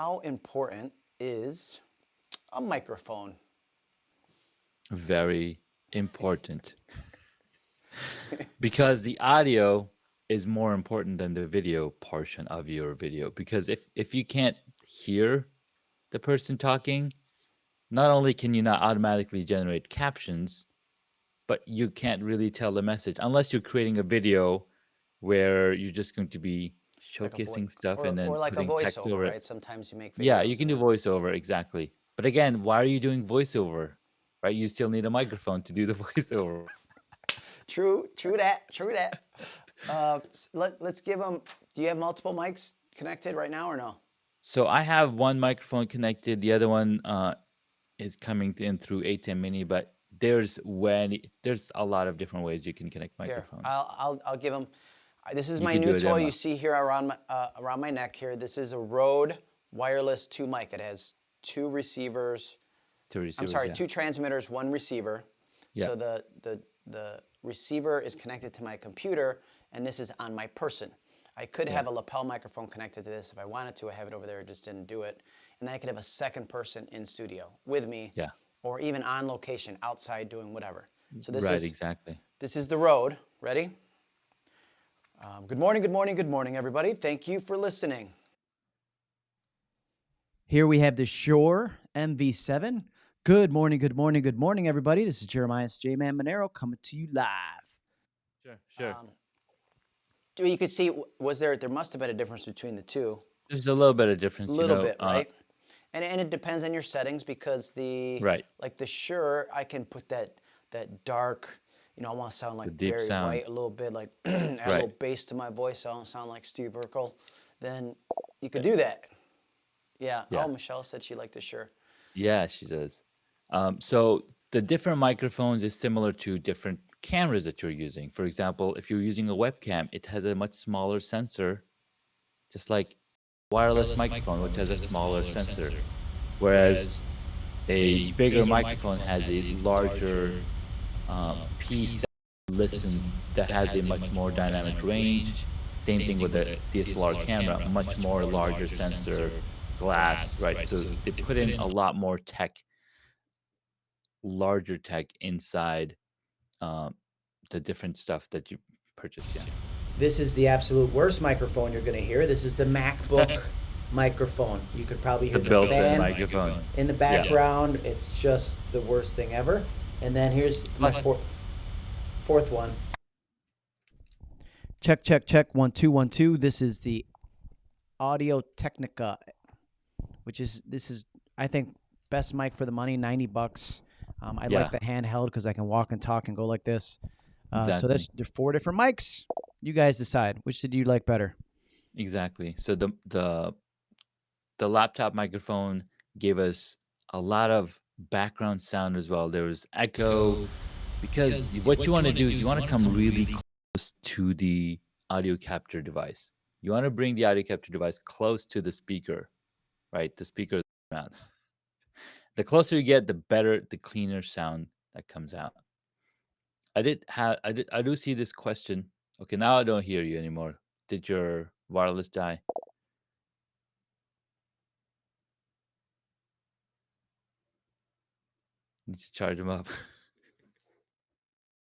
how important is a microphone? Very important. because the audio is more important than the video portion of your video because if if you can't hear the person talking not only can you not automatically generate captions but you can't really tell the message unless you're creating a video where you're just going to be Like showcasing stuff or, and then or like a putting text voiceover, over it right? Sometimes you make videos. yeah you can do voiceover exactly but again why are you doing voiceover right you still need a microphone to do the voiceover True, true that, true that. Uh, let, let's give them, do you have multiple mics connected right now or no? So I have one microphone connected. The other one uh, is coming in through ATEM Mini, but there's when there's a lot of different ways you can connect Here, microphones. I'll, I'll, I'll give them. This is You my new toy you see here around my, uh, around my neck here. This is a Rode wireless two mic. It has two receivers. to I'm sorry, yeah. two transmitters, one receiver. Yeah. So the, the, the receiver is connected to my computer and this is on my person. I could have a lapel microphone connected to this if I wanted to. I have it over there, just didn't do it. And then I could have a second person in studio with me Yeah, or even on location outside doing whatever. So this right, is exactly. this is the Rode. Ready? Um, good morning, good morning, good morning, everybody. Thank you for listening. Here we have the Shure MV7. Good morning, good morning, good morning, everybody. This is Jeremiah J Man Monero coming to you live. Sure, sure. Um, you could see was there there must have been a difference between the two, There's a little bit of difference. a little you know, bit, uh, right? And and it depends on your settings because the Right. like the Shure I can put that that dark. You know, I want to sound like deep Barry sound. White a little bit, like add a little bass to my voice. So I don't sound like Steve Urkel. Then you could do that. Yeah. Yeah. Oh, Michelle said she liked the Shure. Yeah, she does. Um, so the different microphones is similar to different cameras that you're using. For example, if you're using a webcam, it has a much smaller sensor, just like wireless microphone, which has a smaller sensor. Whereas a bigger microphone has a larger um, piece that listen that has a much more dynamic range. Same thing with the DSLR camera, much more larger sensor, glass, right? So they put in a lot more tech, larger tech inside um, the different stuff that you purchase. Yeah. This is the absolute worst microphone you're going to hear. This is the MacBook microphone. You could probably hear The the, built-in fan microphone. in the background. It's just the worst thing ever. And then here's my Plus- four, fourth one. Check, check, check. One, two, one, two. This is the Audio Technica, which is this is I think best mic for the money, ninety bucks. Um, I Yeah. like the handheld because I can walk and talk and go like this. Uh, So there's there's four different mics. You guys decide which did you like better. Exactly. So the the the laptop microphone gave us a lot of background sound as well. There was echo because what you want to do is you want to come really close to the audio capture device. You want to bring the audio capture device close to the speaker, right? The speaker around. The closer you get, the better, the cleaner sound that comes out. I did have I did I do see this question. Okay, now I don't hear you anymore. Did your wireless die? Need to charge them up.